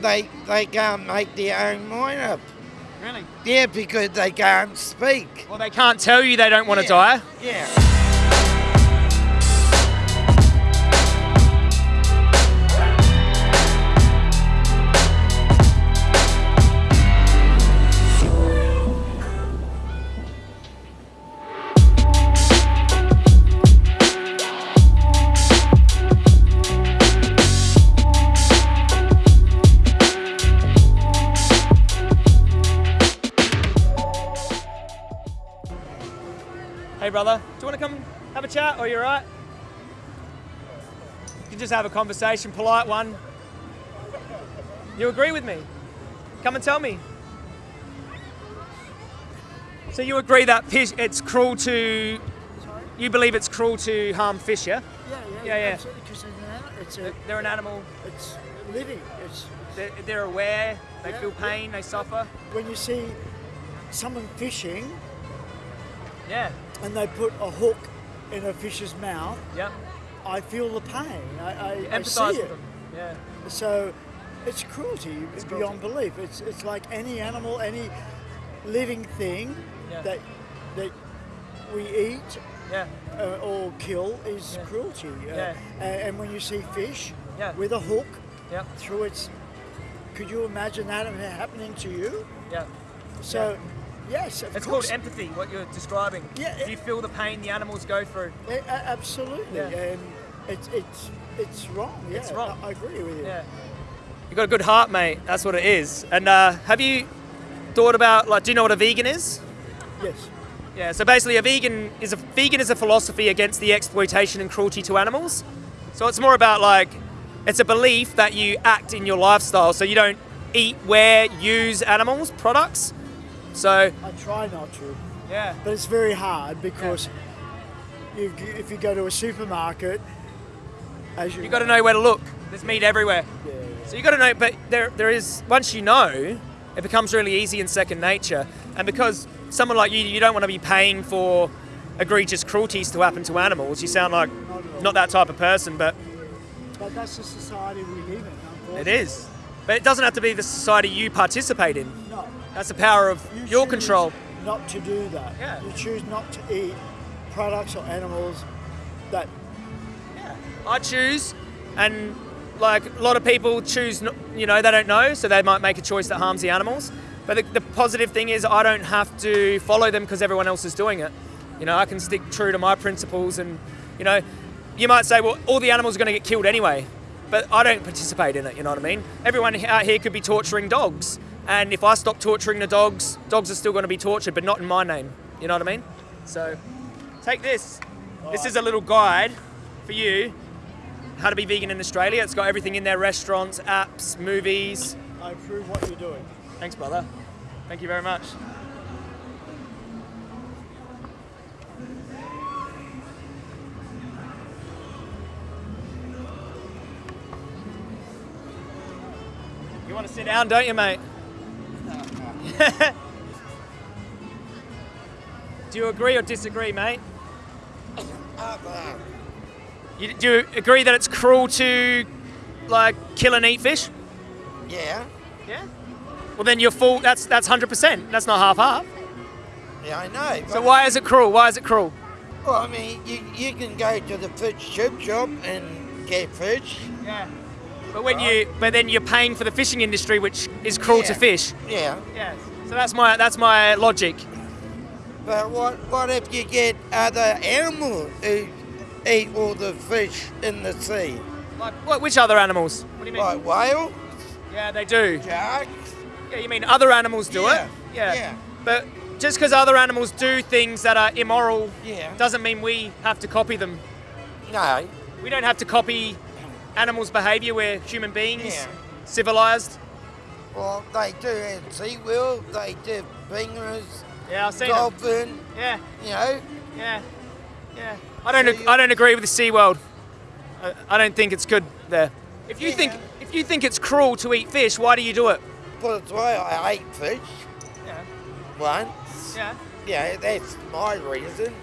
they they can't make their own mind up. Really? Yeah, because they can't speak. Well, they can't tell you they don't want to die. Yeah. Hey, brother, do you want to come have a chat, or you all right? You can just have a conversation, polite one. You agree with me? Come and tell me. So you agree that fish, it's cruel to, Sorry? you believe it's cruel to harm fish, yeah? Yeah, yeah, Yeah, yeah. absolutely, 'cause it's an animal. It's, a, They're an animal, it's living. It's they're, they're aware, they Yeah, feel yeah. pain, they suffer. when you see someone fishing Yeah, and they put a hook in a fish's mouth, yeah. I feel the pain. I, I, I see with it. them. Yeah. So it's cruelty It's beyond cruelty. belief. It's it's like any animal, any living thing Yeah. that that we eat Yeah, uh, or kill is Yeah. cruelty. Uh, Yeah. and, when you see fish with a hook yeah, through its, could you imagine that happening to you? yeah. So, yes, It's called empathy, what you're describing. Yeah, Do you feel the pain the animals go through? A- absolutely, Yeah. and it's it's it's wrong. Yeah, It's wrong. I, I agree with you. Yeah. You got a good heart, mate. That's what it is. And uh, have you thought about like? Do you know what a vegan is? Yes. Yeah. So basically, a vegan is a vegan is a philosophy against the exploitation and cruelty to animals. So it's more about like, it's a belief that you act in your lifestyle, so you don't eat, wear, use animals products. So I try not to, yeah, but it's very hard because you, if you go to a supermarket, as you you got to know where to look. There's meat everywhere. Yeah, So you got to know, but there, there is once you know, it becomes really easy and second nature. And because someone like you, you don't want to be paying for egregious cruelties to happen to animals. You sound like not that type of person, but but that's the society we live in. It is. But it doesn't have to be the society you participate in. That's the power of You your control. Not to do that. Yeah. You choose not to eat products or animals that I choose, and like a lot of people choose, you know, they don't know, so they might make a choice that harms the animals. But the, the positive thing is, I don't have to follow them because everyone else is doing it. You know, I can stick true to my principles, and you know, you might say, well, all the animals are going to get killed anyway, but I don't participate in it. You know what I mean? Everyone out here could be torturing dogs, and if I stop torturing the dogs, dogs are still going to be tortured, but not in my name. You know what I mean? So, take this. This is a little guide for you how to be vegan in Australia. It's got everything in there restaurants, apps, movies. I approve what you're doing. Thanks, brother. Thank you very much. Want to sit down, don't you, mate? Do you agree or disagree, mate? You, do you agree that it's cruel to, like, kill and eat fish? Yeah. Yeah. Well, then you're full. That's that's hundred percent. That's not half half. Yeah, I know. So why is it cruel? Why is it cruel? Well, I mean, you, you can go to the fish chip shop and get fish. Yeah. But when you, but then you're paying for the fishing industry, which is cruel to fish. Yeah. Yes. So that's my that's my logic. But what what if you get other animals who eat all the fish in the sea? Like what? Which other animals? What do you mean? Like whales, Yeah, they do. sharks? Yeah, you mean other animals do Yeah, it? Yeah. yeah. But just because other animals do things that are immoral Yeah. doesn't mean we have to copy them. No. We don't have to copy animals' behaviour. We're human beings, Yeah. civilized. Well, they do have SeaWorld, they do fingers, Yeah, I've seen them. dolphin, Yeah. you know. Yeah, yeah. I don't. So I don't agree with the SeaWorld. I, I don't think it's good there. If you Yeah. think if you think it's cruel to eat fish, why do you do it? Put it away, I ate fish Yeah. once. Yeah. Yeah, that's my reason.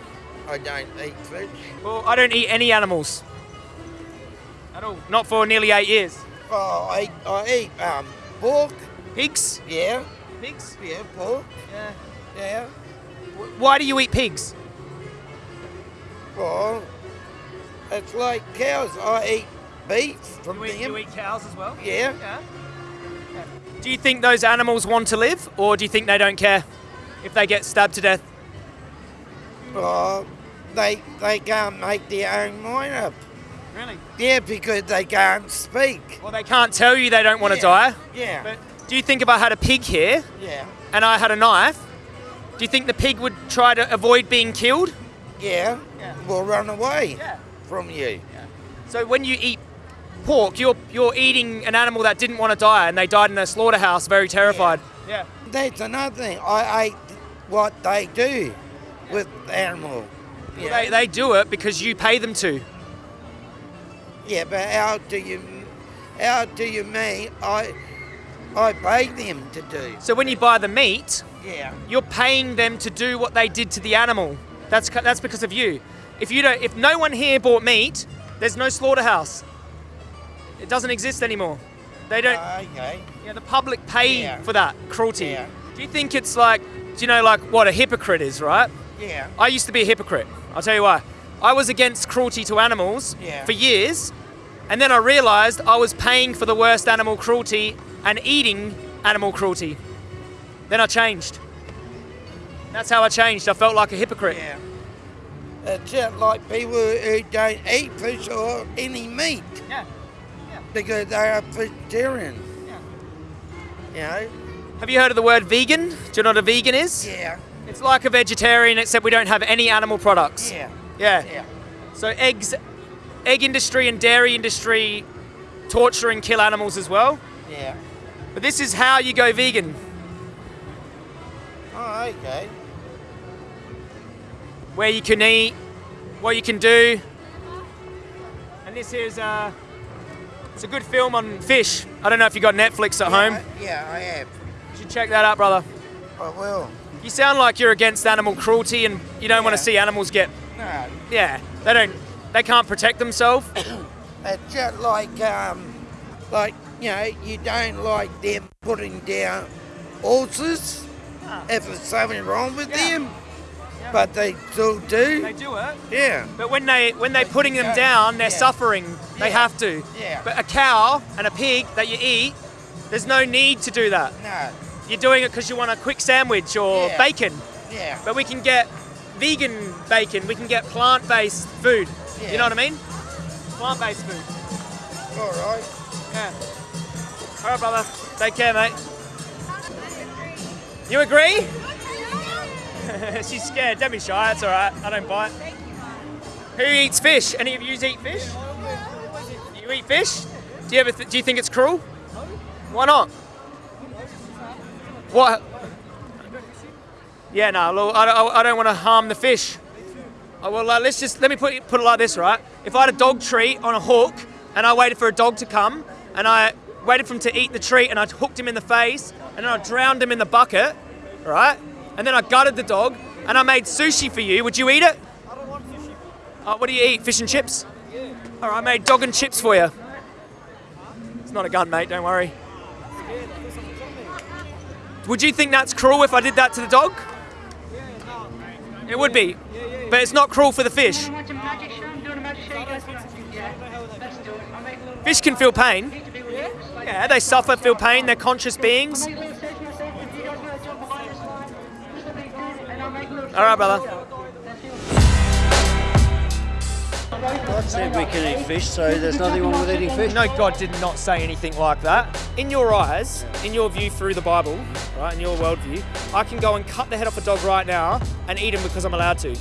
I don't eat fish. Well, I don't eat any animals at all. Not for nearly eight years. Oh, I I eat um, pork. Pigs? Yeah, Pigs? yeah, pork. Yeah. Yeah. Why do you eat pigs? Well, it's like cows. I eat beef from You eat, them. you eat cows as well? Yeah. Yeah. Do you think those animals want to live, or do you think they don't care if they get stabbed to death? Well, they they can't make their own mind up. Really? Yeah, because they can't speak. Well, they can't tell you they don't want to die. Yeah. But do you think if I had a pig here yeah. and I had a knife, do you think the pig would try to avoid being killed? Yeah. Yeah. Will run away Yeah. from you. Yeah. So when you eat pork, you're you're eating an animal that didn't want to die and they died in a slaughterhouse, very terrified. Yeah. That's another thing. I ate what they do with animal. Yeah. They, they do it because you pay them to. Yeah, but how do you how do you mean I I pay them to do? So when you buy the meat, Yeah. you're paying them to do what they did to the animal. That's that's because of you. If you don't, if no one here bought meat, there's no slaughterhouse. It doesn't exist anymore. They don't. Ah, okay. yeah, the public pay Yeah. for that cruelty. Yeah. Do you think it's like, do you know, like what a hypocrite is, right? Yeah. I used to be a hypocrite. I'll tell you why. I was against cruelty to animals Yeah. for years, and then I realised I was paying for the worst animal cruelty and eating animal cruelty. Then I changed. That's how I changed. I felt like a hypocrite. Yeah. It's just like people who don't eat fish or any meat Yeah. because they're vegetarian. You know? Have you heard of the word vegan? Do you know what a vegan is? Yeah. It's like a vegetarian, except we don't have any animal products. Yeah. Yeah. Yeah. So eggs, egg industry and dairy industry torture and kill animals as well. Yeah. But this is how you go vegan. Oh, okay. where you can eat, what you can do. And this is uh, it's a good film on fish. I don't know if you got Netflix at home. Yeah, I, yeah, I have. You should check that out, brother. I will. You sound like you're against animal cruelty and you don't want to see animals get. No. Yeah, they don't. They can't protect themselves. It's just like, um, like, you know, you don't like them putting down horses if there's something wrong with Yeah. them, but they still do. They do it. yeah. But when they when they're putting them down, they're Yeah. suffering. They have to. Yeah. But a cow and a pig that you eat, there's no need to do that. No. You're doing it because you want a quick sandwich or Yeah. bacon. Yeah. But we can get vegan bacon, we can get plant based food. You know what I mean? Plant based food. All right. Yeah. All right, brother. Take care, mate. You agree? She's scared. Don't be shy. It's all right. I don't bite. Who eats fish? Any of you eat fish? You eat fish? Do you ever? Th- do you think it's cruel? Why not? What? Yeah, no. Look, I don't, I don't want to harm the fish. Well, uh, let's just let me put put it like this, right? If I had a dog treat on a hook and I waited for a dog to come and I waited for him to eat the treat and I hooked him in the face and then I drowned him in the bucket, right? And then I gutted the dog and I made sushi for you, would you eat it? I don't want sushi. Uh, what do you eat? Fish and chips? Yeah. All right, I made dog and chips for you. It's not a gun, mate. Don't worry. Would you think that's cruel if I did that to the dog? It would be. But it's not cruel for the fish. Fish can feel pain. Yeah, they suffer, feel pain. They're conscious beings. I'll make a said we can eat fish, so there's nothing wrong with eating fish. No, God did not say anything like that. In your eyes, in your view through the Bible, right, in your worldview, I can go and cut the head off a dog right now and eat him because I'm allowed to.